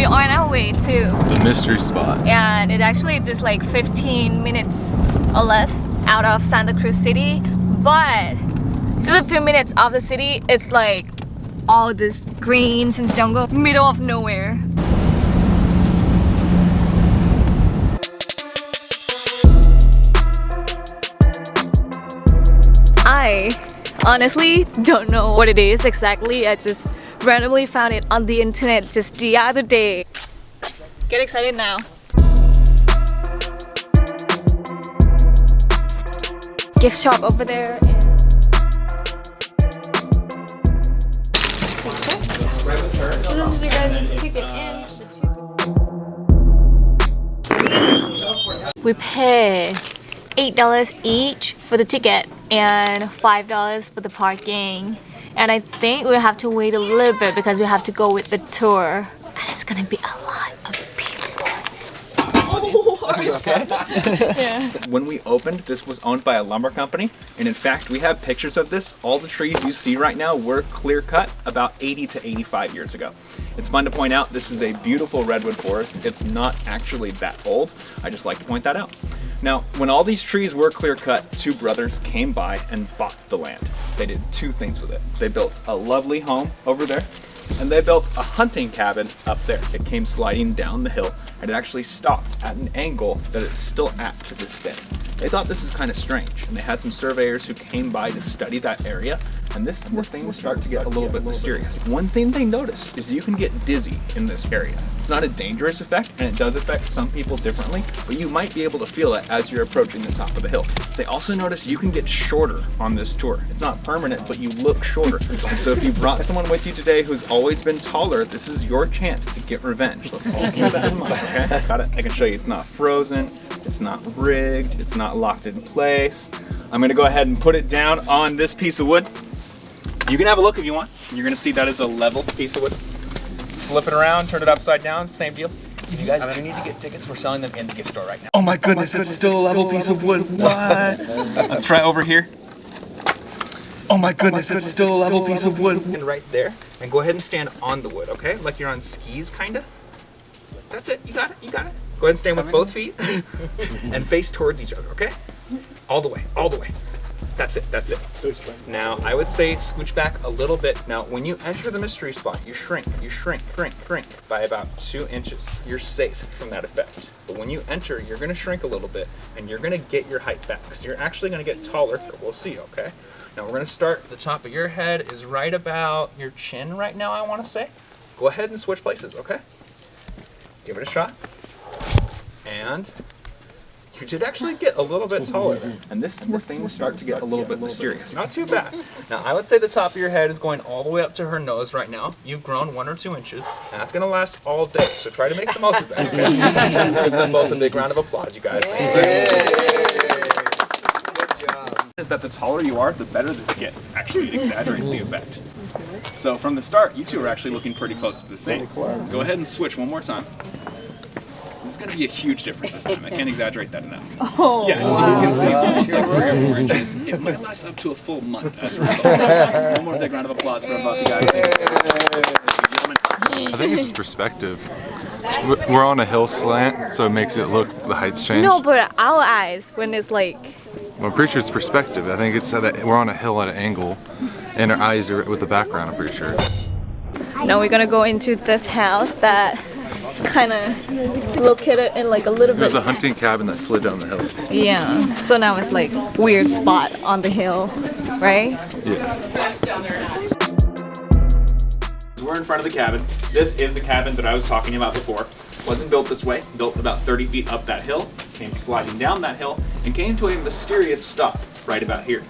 we are on our way to The mystery spot. and it actually just like 15 minutes or less out of Santa Cruz City but just a few minutes of the city it's like all this greens and jungle middle of nowhere I honestly don't know what it is exactly I just randomly found it on the internet just the other day get excited now gift shop over there. So this is your guys' ticket in. We pay eight dollars each for the ticket and five dollars for the parking. And I think we have to wait a little bit because we have to go with the tour. And it's gonna be a lot of people. When we opened, this was owned by a lumber company, and in fact, we have pictures of this. All the trees you see right now were clear cut about 80 to 85 years ago. It's fun to point out this is a beautiful redwood forest. It's not actually that old. I just like to point that out. Now, when all these trees were clear cut, two brothers came by and bought the land. They did two things with it. They built a lovely home over there, and they built a hunting cabin up there. It came sliding down the hill and it actually stopped at an angle that it's still at to this day. They thought this is kind of strange and they had some surveyors who came by to study that area and this is where things start to get a little bit mysterious. One thing they noticed is you can get dizzy in this area. It's not a dangerous effect and it does affect some people differently, but you might be able to feel it as you're approaching the top of the hill. They also noticed you can get shorter on this tour. It's not permanent, but you look shorter. So if you brought someone with you today who's always been taller, this is your chance to get revenge. Let's all keep that in mind, okay? Got it? I can show you it's not frozen, it's not rigged, it's not locked in place. I'm gonna go ahead and put it down on this piece of wood. You can have a look if you want. You're gonna see that is a level piece of wood. Flip it around, turn it upside down, same deal. If you guys do need to get tickets, we're selling them in the gift store right now. Oh my goodness, it's still a level piece of wood. What? Let's try over here. Oh my goodness, it's still a level piece of wood. And right there, and go ahead and stand on the wood, okay? Like you're on skis, kinda. That's it, you got it, you got it. Go ahead and stand with both feet and face towards each other, okay? All the way, all the way. That's it, that's it. Now, I would say scooch back a little bit. Now, when you enter the mystery spot, you shrink, you shrink, shrink, shrink by about two inches. You're safe from that effect. But when you enter, you're gonna shrink a little bit and you're gonna get your height back. So you're actually gonna get taller, we'll see, okay? Now we're gonna start, the top of your head is right about your chin right now, I wanna say. Go ahead and switch places, okay? Give it a shot. And you did actually get a little bit taller. And this is where things start to get a little bit mysterious. Not too bad. Now, I would say the top of your head is going all the way up to her nose right now. You've grown one or two inches, and that's going to last all day. So try to make the most of that. Okay? Let's give them both a big round of applause, you guys. Is that the taller you are, the better this gets. Actually, it exaggerates the effect. So from the start, you two are actually looking pretty close to the same. Go ahead and switch one more time. This is going to be a huge difference this time. I can't exaggerate that enough. Oh. Yes, you can see almost like three or four inches. It might last up to a full month as a result. One more big round of applause for both you guys. I think it's just perspective. We're we're on a hill slant, so it makes it look, the heights change. No, but our eyes when it's like Well, I'm pretty sure it's perspective. I think it's that we're on a hill at an angle, and our eyes are with the background, I'm pretty sure. now we're gonna go into this house that kind of located in like a little bit. There's a hunting cabin that slid down the hill. yeah so now it's like weird spot on the hill right Yeah. We're in front of the cabin. This is the cabin that I was talking about before. Wasn't built this way, built about 30 feet up that hill, came sliding down that hill, and came to a mysterious stop right about here.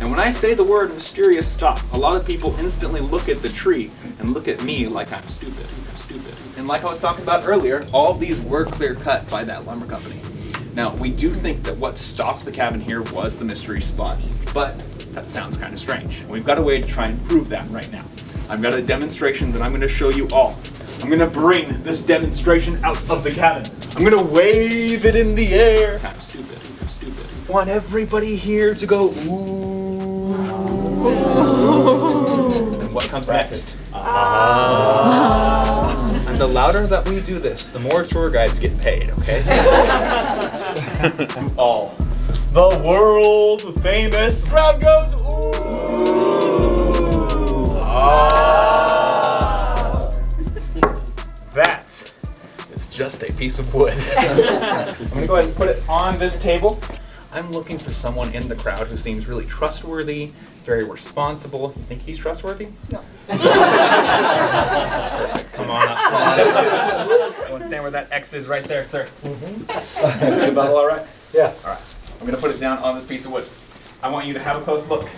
And when I say the word mysterious stop, a lot of people instantly look at the tree and look at me like I'm stupid, I'm stupid. And like I was talking about earlier, all these were clear cut by that lumber company. Now, we do think that what stopped the cabin here was the mystery spot, but that sounds kind of strange. And we've got a way to try and prove that right now. I've got a demonstration that I'm going to show you all. I'm going to bring this demonstration out of the cabin. I'm going to wave it in the air. Kind of stupid, stupid. Want everybody here to go, ooh. And what comes next? Ah. The louder that we do this, the more tour guides get paid, okay? All. The world famous crowd goes, ooh. Ah. That is just a piece of wood. I'm gonna go ahead and put it on this table. I'm looking for someone in the crowd who seems really trustworthy, very responsible. You think he's trustworthy? No. come on up. Come on up. I want to stand where that X is right there, sir. Mm-hmm. Is the bubble all right? Yeah. All right. I'm gonna put it down on this piece of wood. I want you to have a close look.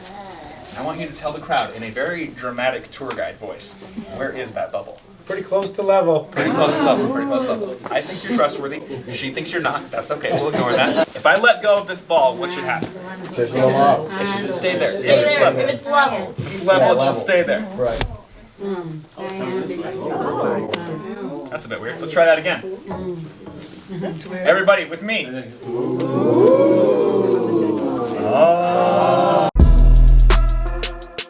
I want you to tell the crowd in a very dramatic tour guide voice, where is that bubble? Pretty close to level. Pretty close to level, pretty close to level. I think you're trustworthy. She thinks you're not. That's okay. We'll ignore that. If I let go of this ball, what should happen? Just go up. It should just stay there. If it's level. If it's level. If it's level, it should stay there. Right. That's a bit weird. Let's try that again. Everybody with me. Ah.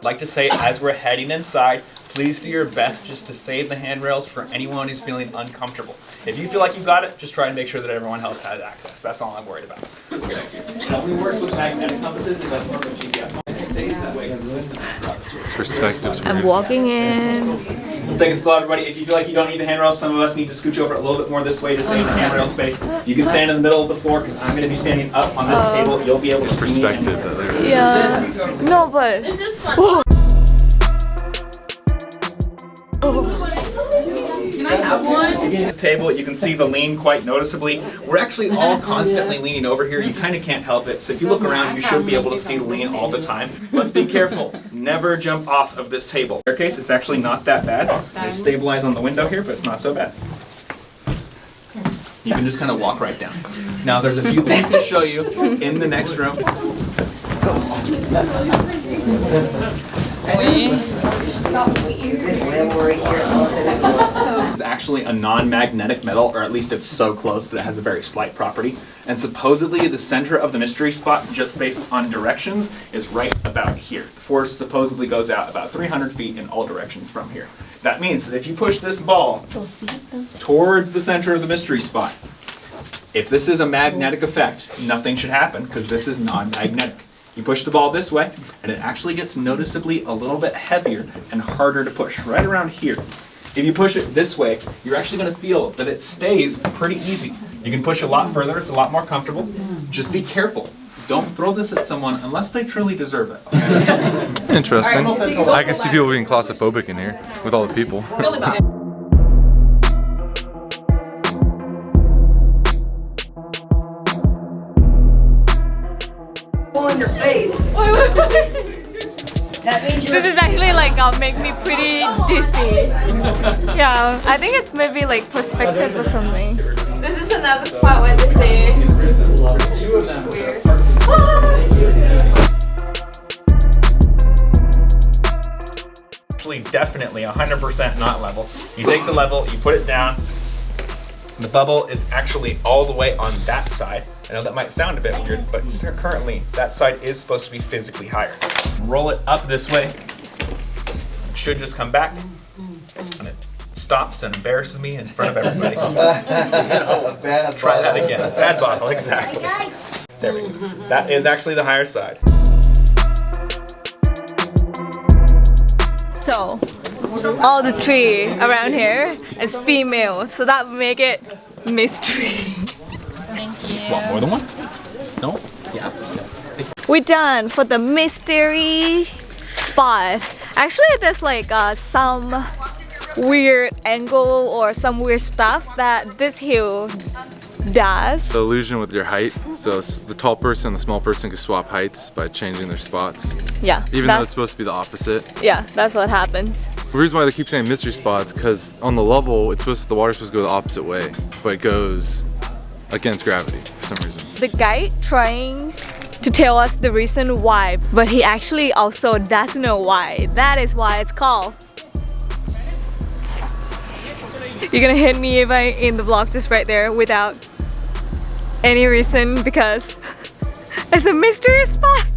Like to say, as we're heading inside, please do your best just to save the handrails for anyone who's feeling uncomfortable. If you feel like you've got it, just try and make sure that everyone else has access. That's all I'm worried about. How we works with magnetic compasses is like work with GPS. It stays that way consistently throughout the tour. It's perspectives. I'm walking in. Let's take a slow, everybody. If you feel like you don't need the handrails, some of us need to scooch over a little bit more this way to stay in the handrail space. You can stand in the middle of the floor because I'm going to be standing up on this oh. table. You'll be able to see me. Perspective and- that they're Yeah. No, This table, you can see the lean quite noticeably. We're actually all constantly leaning over here. You kind of can't help it. So if you look around, you should be able to see the lean all the time. Let's be careful. Never jump off of this table. Staircase, it's actually not that bad. There's stabilize on the window here, but it's not so bad. You can just kind of walk right down. Now, there's a few things to show you in the next room. It's actually a non-magnetic metal, or at least it's so close that it has a very slight property. And supposedly the center of the mystery spot, just based on directions, is right about here. The force supposedly goes out about 300 feet in all directions from here. That means that if you push this ball towards the center of the mystery spot, if this is a magnetic effect, nothing should happen because this is non-magnetic. You push the ball this way, and it actually gets noticeably a little bit heavier and harder to push, right around here. If you push it this way, you're actually going to feel that it stays pretty easy. You can push a lot further, it's a lot more comfortable. Just be careful. Don't throw this at someone unless they truly deserve it. okay? interesting. I can see people being claustrophobic in here with all the people. Pull in your face. Wait, wait, wait. That means you're. This is actually like uh, make me pretty dizzy. Yeah, I think it's maybe like perspective or something. This is another spot where they say weird. actually definitely 100% not level. You take the level, you put it down. The bubble is actually all the way on that side. I know that might sound a bit weird, but currently that side is supposed to be physically higher. Roll it up this way. It should just come back. And it stops and embarrasses me in front of everybody. A bad Try that again. Bad bottle, exactly. There we go. That is actually the higher side. So, all the tree around here is female, so that make it mystery. Thank you. Want more than one? No? Yeah. We're done for the mystery spot. Actually, there's like uh, some weird angle or some weird stuff that this hill does. The illusion with your height. So the tall person and the small person can swap heights by changing their spots. Yeah, Even though it's supposed to be the opposite. yeah, that's what happens. The reason why they keep saying mystery spots because on the level, it's supposed to, the water's supposed to go the opposite way, but it goes against gravity for some reason. The guy trying to tell us the reason why, but he actually also doesn't know why. That is why it's called. You're gonna hit me if I in the vlog just right there without any reason because it's a mystery spot.